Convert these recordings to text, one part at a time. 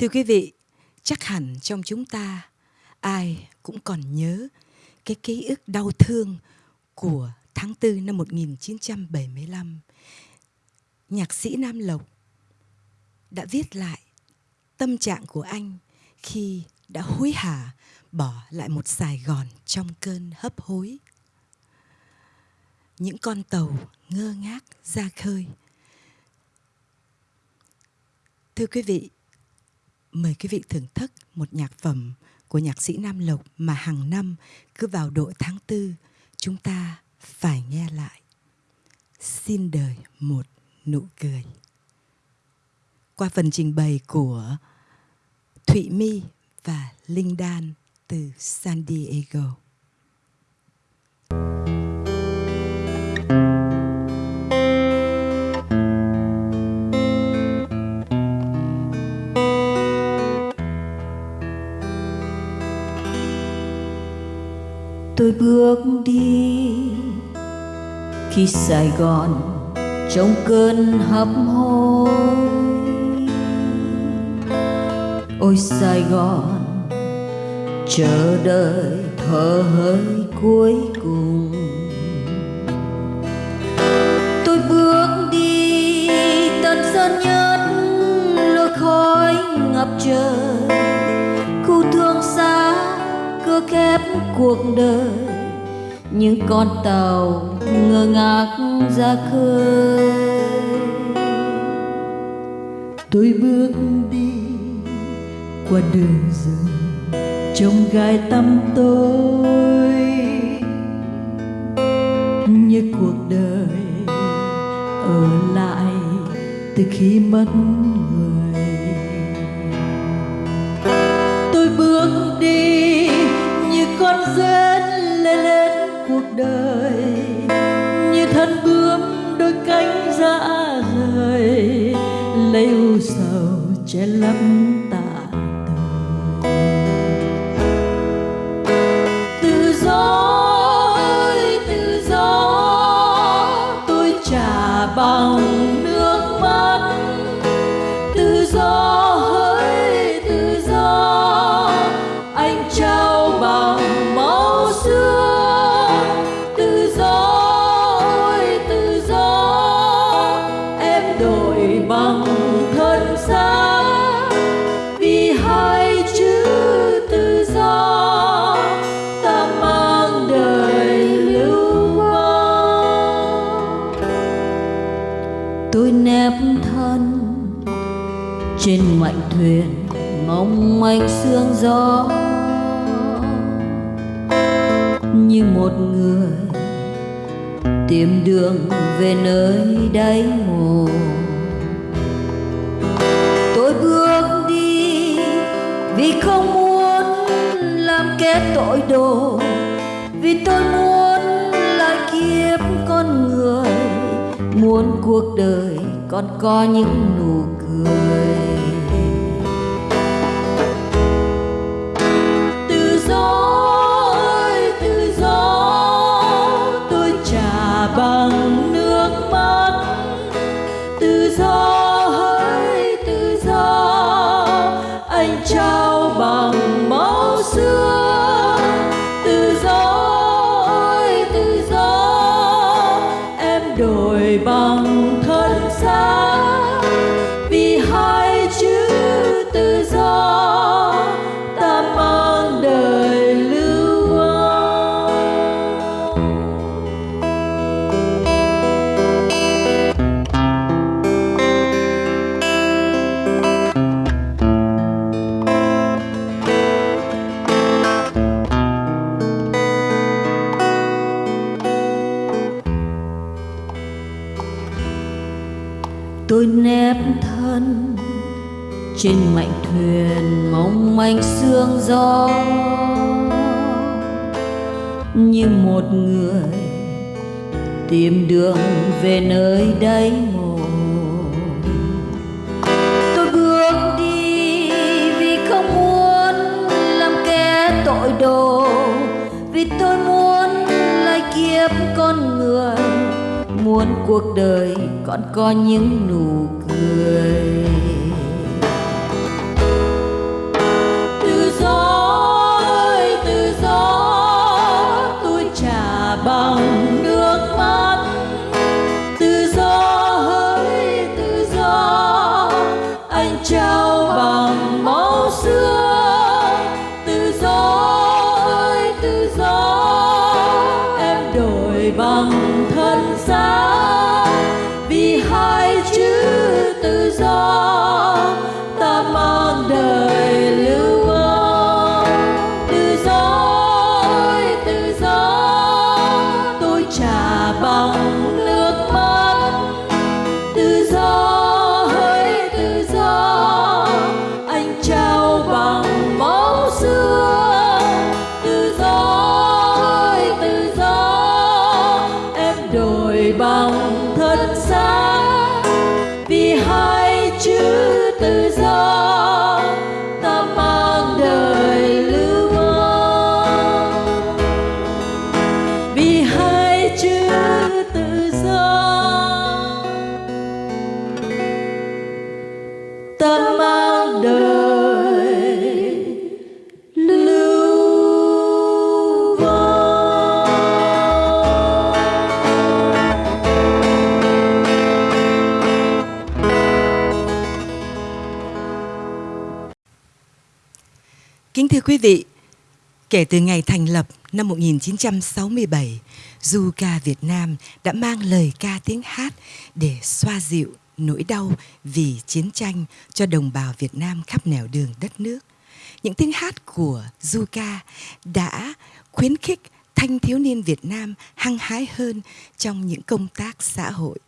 Thưa quý vị, chắc hẳn trong chúng ta ai cũng còn nhớ cái ký ức đau thương của tháng 4 năm 1975. Nhạc sĩ Nam Lộc đã viết lại tâm trạng của anh khi đã hối hả bỏ lại một Sài Gòn trong cơn hấp hối. Những con tàu ngơ ngác ra khơi. Thưa quý vị, mời quý vị thưởng thức một nhạc phẩm của nhạc sĩ Nam Lộc mà hàng năm cứ vào độ tháng tư, chúng ta phải nghe lại. Xin đời một nụ cười. Qua phần trình bày của Thụy My và Linh Đan từ San Diego. Tôi bước đi. Khi Sài Gòn trong cơn hấp hối, ôi Sài Gòn, chờ đợi thở hơi cuối cùng. Tôi bước đi, tận sơn nhất lối khói ngập trời. Cuộc đời. Những con tàu ngơ ngác ra khơi. Tôi bước đi qua đường rừng trong gai tăm tối như cuộc đời ở lại từ khi mất người. Tôi bước đi che lấp đường về nơi đáy mồ tôi bước đi vì không muốn làm kẻ tội đồ, vì tôi muốn lại kiếp con người, muốn cuộc đời còn có những nụ cười. Trên mảnh thuyền mong manh sương gió. Như một người tìm đường về nơi đáy mồ tôi bước đi vì không muốn làm kẻ tội đồ, vì tôi muốn lại kiếp con người, muốn cuộc đời còn có những nụ cười. Kính thưa quý vị, kể từ ngày thành lập năm 1967, du ca Việt Nam đã mang lời ca tiếng hát để xoa dịu nỗi đau vì chiến tranh cho đồng bào Việt Nam khắp nẻo đường đất nước. Những tiếng hát của du ca đã khuyến khích thanh thiếu niên Việt Nam hăng hái hơn trong những công tác xã hội.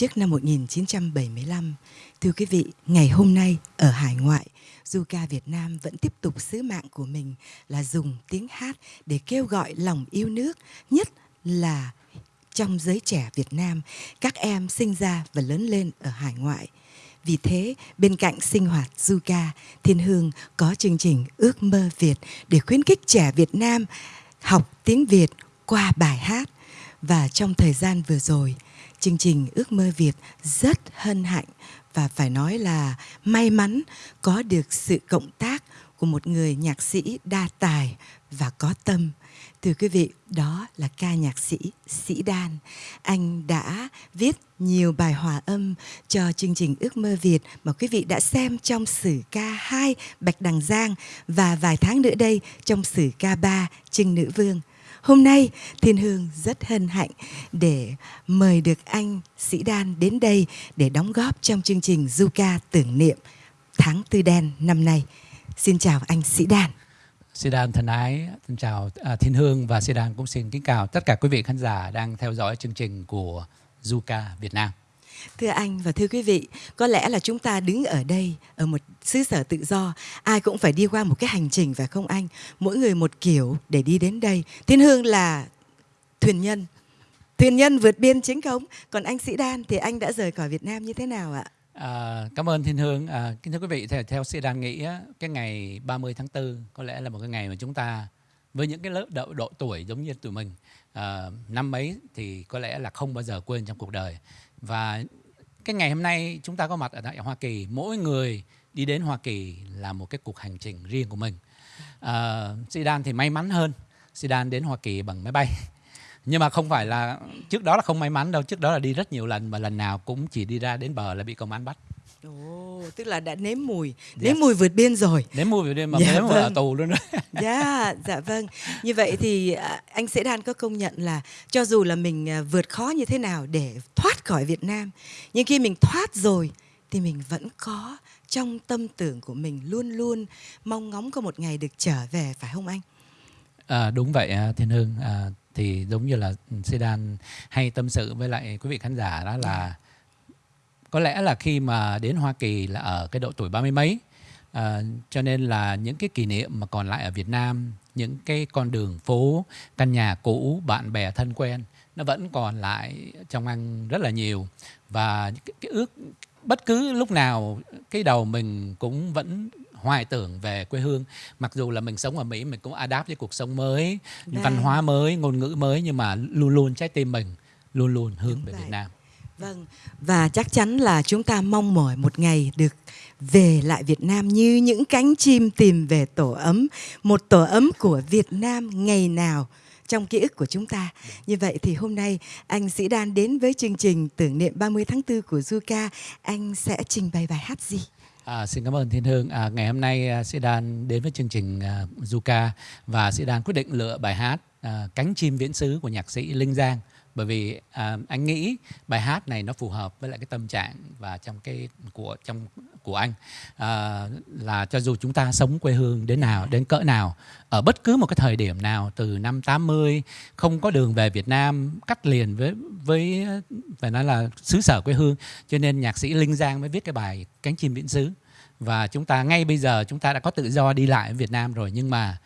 Trước năm 1975, thưa quý vị, ngày hôm nay ở hải ngoại, du ca Việt Nam vẫn tiếp tục sứ mạng của mình là dùng tiếng hát để kêu gọi lòng yêu nước, nhất là trong giới trẻ Việt Nam, các em sinh ra và lớn lên ở hải ngoại. Vì thế, bên cạnh sinh hoạt du ca, Thiên Hương có chương trình Ước mơ Việt để khuyến khích trẻ Việt Nam học tiếng Việt qua bài hát. Và trong thời gian vừa rồi, chương trình Ước mơ Việt rất hân hạnh và phải nói là may mắn có được sự cộng tác của một người nhạc sĩ đa tài và có tâm. Thưa quý vị, đó là ca nhạc sĩ Sĩ Đan. Anh đã viết nhiều bài hòa âm cho chương trình Ước mơ Việt mà quý vị đã xem trong sử ca 2 Bạch Đằng Giang và vài tháng nữa đây trong sử ca 3 Trưng Nữ Vương. Hôm nay Thiên Hương rất hân hạnh để mời được anh Sĩ Đan đến đây để đóng góp trong chương trình du ca tưởng niệm tháng tư đen năm nay. Xin chào anh Sĩ Đan. Sĩ Đan thân ái, xin chào à, Thiên Hương và Sĩ Đan cũng xin kính chào tất cả quý vị khán giả đang theo dõi chương trình của du ca Việt Nam. Thưa anh và thưa quý vị, có lẽ là chúng ta đứng ở đây ở một xứ sở tự do, ai cũng phải đi qua một cái hành trình phải không anh? Mỗi người một kiểu để đi đến đây. Thiên Hương là thuyền nhân, thuyền nhân vượt biên chính thống. Còn anh Sĩ Đan thì anh đã rời khỏi Việt Nam như thế nào ạ? À, cảm ơn Thiên Hương. À, kính thưa quý vị, theo, theo Sĩ Đan nghĩ cái ngày 30 tháng 4 có lẽ là một cái ngày mà chúng ta với những cái lớp độ, độ tuổi giống như tụi mình à, năm mấy thì có lẽ là không bao giờ quên trong cuộc đời và cái ngày hôm nay chúng ta có mặt ở tại Hoa Kỳ. Mỗi người đi đến Hoa Kỳ là một cái cuộc hành trình riêng của mình. Ờ, à, Sidan thì may mắn hơn. Sidan đến Hoa Kỳ bằng máy bay. Nhưng mà không phải là trước đó là không may mắn đâu. Trước đó là đi rất nhiều lần và lần nào cũng chỉ đi ra đến bờ là bị công an bắt. Ồ, tức là đã nếm mùi, nếm Yes. mùi vượt biên rồi. đến mua về đêm mà Dạ đến mà ở vâng. tù luôn đó Dạ, dạ vâng. Như vậy thì à, anh Sĩ Đan có công nhận là cho dù là mình à, vượt khó như thế nào để thoát khỏi Việt Nam, nhưng khi mình thoát rồi thì mình vẫn có trong tâm tưởng của mình luôn luôn mong ngóng có một ngày được trở về phải không anh? À, đúng vậy à, Thiên Hương à, thì giống như là Sedan hay tâm sự với lại quý vị khán giả đó là có lẽ là khi mà đến Hoa Kỳ là ở cái độ tuổi ba mươi mấy à, cho nên là những cái kỷ niệm mà còn lại ở Việt Nam những cái con đường phố căn nhà cũ bạn bè thân quen nó vẫn còn lại trong anh rất là nhiều và cái, cái ước bất cứ lúc nào cái đầu mình cũng vẫn hoài tưởng về quê hương mặc dù là mình sống ở Mỹ mình cũng adapt với cuộc sống mới Vâng. văn hóa mới ngôn ngữ mới nhưng mà luôn luôn trái tim mình luôn luôn hướng Đúng về vậy. Việt Nam Vâng, và chắc chắn là chúng ta mong mỏi một ngày được về lại Việt Nam như những cánh chim tìm về tổ ấm, một tổ ấm của Việt Nam ngày nào trong ký ức của chúng ta. Như vậy thì hôm nay anh Sĩ Đan đến với chương trình tưởng niệm 30 tháng 4 của Zuka, anh sẽ trình bày bài hát gì? À, xin cảm ơn Thiên Hương. À, ngày hôm nay à, Sĩ Đan đến với chương trình à, Zuka và Sĩ Đan quyết định lựa bài hát à, Cánh chim viễn xứ của nhạc sĩ Linh Giang bởi vì à, anh nghĩ bài hát này nó phù hợp với lại cái tâm trạng và trong cái của trong của anh. À, là cho dù chúng ta sống quê hương đến nào đến cỡ nào ở bất cứ một cái thời điểm nào từ năm 80 không có đường về Việt Nam cắt liền với với phải nói là xứ sở quê hương cho nên nhạc sĩ Linh Giang mới viết cái bài cánh chim viễn xứ. Và chúng ta ngay bây giờ chúng ta đã có tự do đi lại ở Việt Nam rồi nhưng mà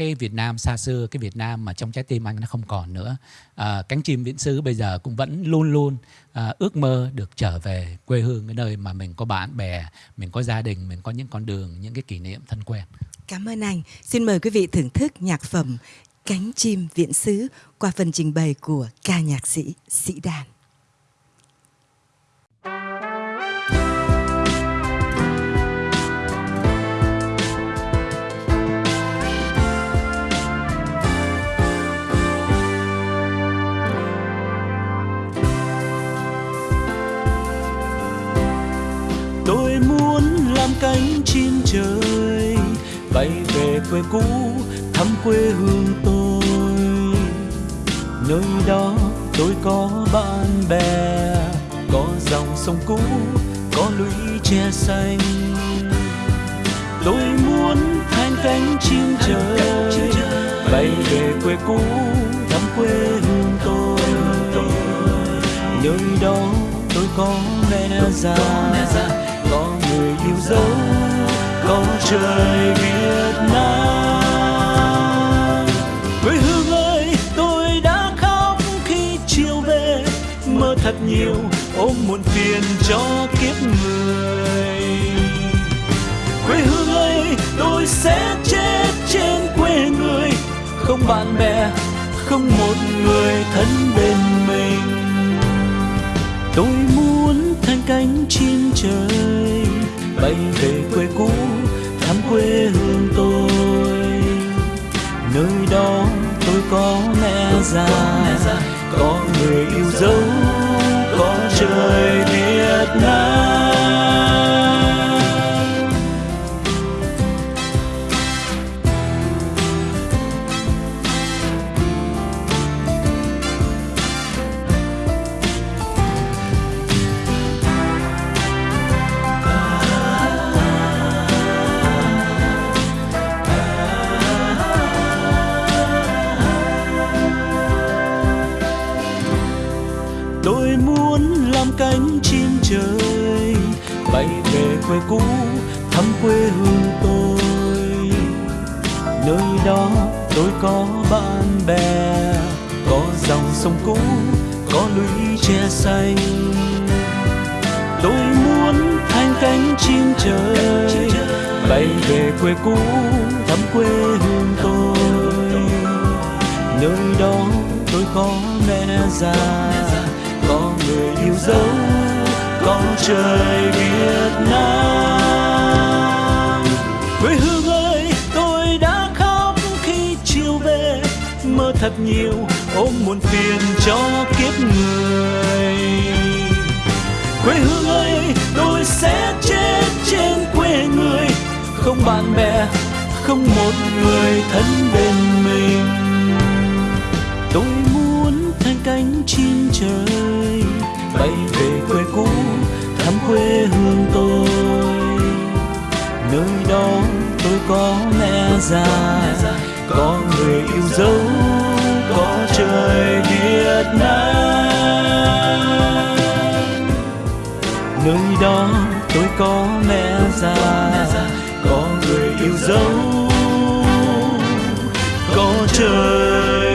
cái Việt Nam xa xưa, cái Việt Nam mà trong trái tim anh nó không còn nữa. À, cánh chim viễn xứ bây giờ cũng vẫn luôn luôn à, ước mơ được trở về quê hương cái nơi mà mình có bạn bè, mình có gia đình, mình có những con đường, những cái kỷ niệm thân quen. Cảm ơn anh. Xin mời quý vị thưởng thức nhạc phẩm Cánh chim viễn xứ qua phần trình bày của ca nhạc sĩ Sĩ Đàn. Về cũ thăm quê hương tôi. Nơi đó tôi có bạn bè, có dòng sông cũ, có lũy tre xanh. Tôi muốn thanh cánh chim trời, bay về quê cũ thăm quê hương tôi. Nơi đó tôi có mẹ già, có người yêu dấu có trời Việt Nam. Quê hương ơi, tôi đã khóc khi chiều về. Mơ thật nhiều, ôm muộn phiền cho kiếp người. Quê hương ơi, tôi sẽ chết trên quê người. Không bạn bè, không một người thân bên mình. Tôi muốn thành cánh chim trời, bay về quê cũ quê hương tôi. Nơi đó tôi có mẹ già có người yêu dấu quê cũ thăm quê hương tôi. Nơi đó tôi có bạn bè, có dòng sông cũ, có lũy tre xanh. Tôi muốn thanh cánh chim trời, bay về quê cũ thăm quê hương tôi. Nơi đó tôi có mẹ già, có người yêu dấu trời Việt Nam. Quê hương ơi, tôi đã khóc khi chiều về. Mơ thật nhiều, ôm muộn phiền cho kiếp người. Quê hương ơi, tôi sẽ chết trên quê người. Không bạn bè, không một người thân bên mình. Tôi muốn thành cánh chim trời, bay có mẹ già có người yêu dấu, có trời Việt Nam nơi đó tôi có mẹ già có người yêu dấu, có trời